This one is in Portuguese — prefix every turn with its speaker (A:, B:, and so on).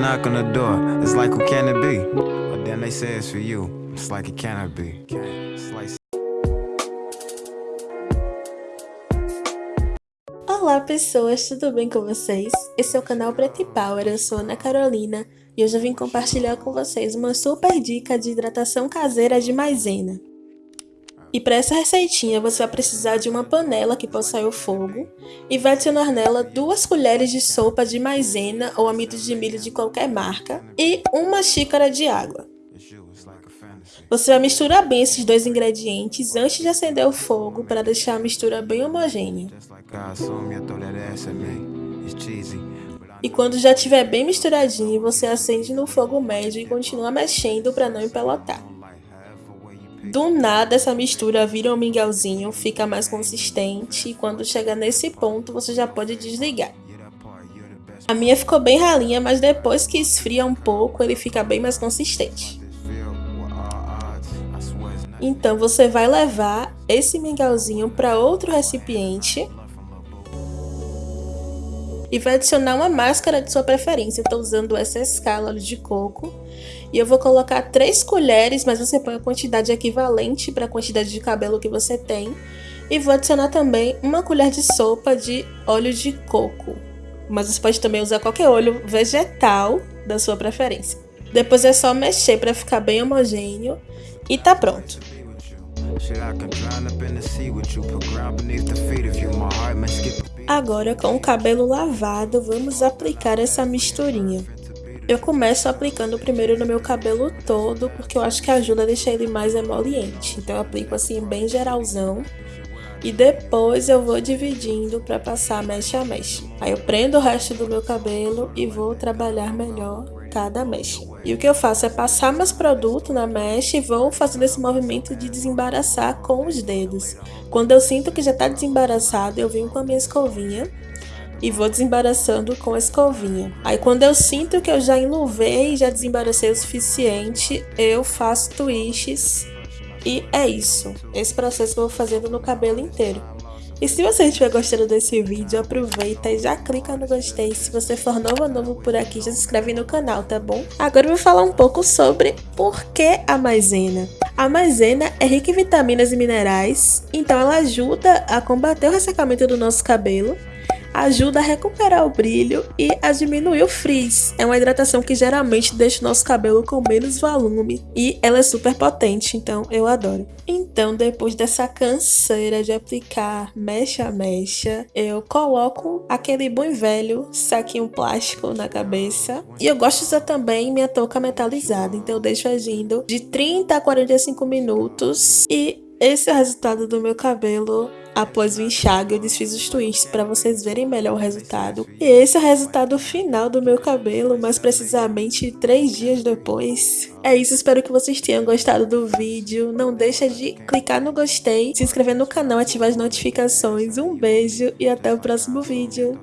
A: knock on the door. It's like, who can it be? But then they say it's for you. It's like, it cannot be.
B: Olá pessoas, tudo bem com vocês? Esse é o canal Preto Power, eu sou Ana Carolina e hoje eu vim compartilhar com vocês uma super dica de hidratação caseira de maisena. E para essa receitinha você vai precisar de uma panela que possa o fogo e vai adicionar nela duas colheres de sopa de maisena ou amido de milho de qualquer marca e uma xícara de água. Você vai misturar bem esses dois ingredientes antes de acender o fogo para deixar a mistura bem homogênea. E quando já estiver bem misturadinho, você acende no fogo médio e continua mexendo para não empelotar. Do nada essa mistura vira um mingauzinho, fica mais consistente e quando chegar nesse ponto você já pode desligar. A minha ficou bem ralinha, mas depois que esfria um pouco ele fica bem mais consistente. Então você vai levar esse mingauzinho para outro recipiente e vai adicionar uma máscara de sua preferência. Estou usando essa escala de coco e eu vou colocar 3 colheres, mas você põe a quantidade equivalente para a quantidade de cabelo que você tem. E vou adicionar também uma colher de sopa de óleo de coco. Mas você pode também usar qualquer óleo vegetal da sua preferência. Depois é só mexer para ficar bem homogêneo e tá pronto. Agora com o cabelo lavado, vamos aplicar essa misturinha. Eu começo aplicando primeiro no meu cabelo todo, porque eu acho que ajuda a deixar ele mais emoliente. Então eu aplico assim bem geralzão. E depois eu vou dividindo para passar mecha a mecha. Aí eu prendo o resto do meu cabelo e vou trabalhar melhor cada mecha. E o que eu faço é passar meus produtos na mecha e vou fazendo esse movimento de desembaraçar com os dedos. Quando eu sinto que já está desembaraçado, eu venho com a minha escovinha e vou desembaraçando com a escovinha. Aí quando eu sinto que eu já enluvei e já desembaracei o suficiente, eu faço twists e é isso. Esse processo eu vou fazendo no cabelo inteiro. E se você estiver gostando desse vídeo, aproveita e já clica no gostei. Se você for novo ou novo por aqui, já se inscreve no canal, tá bom? Agora eu vou falar um pouco sobre por que a maisena. A maisena é rica em vitaminas e minerais, então ela ajuda a combater o ressecamento do nosso cabelo ajuda a recuperar o brilho e a diminuir o frizz. É uma hidratação que geralmente deixa o nosso cabelo com menos volume e ela é super potente, então eu adoro. Então, depois dessa canseira de aplicar mecha a mecha, eu coloco aquele bom velho saquinho plástico na cabeça. E eu gosto de usar também minha touca metalizada, então eu deixo agindo de 30 a 45 minutos e esse é o resultado do meu cabelo após o enxágue. Eu desfiz os twists para vocês verem melhor o resultado. E esse é o resultado final do meu cabelo, mais precisamente três dias depois. É isso, espero que vocês tenham gostado do vídeo. Não deixa de clicar no gostei, se inscrever no canal, ativar as notificações. Um beijo e até o próximo vídeo.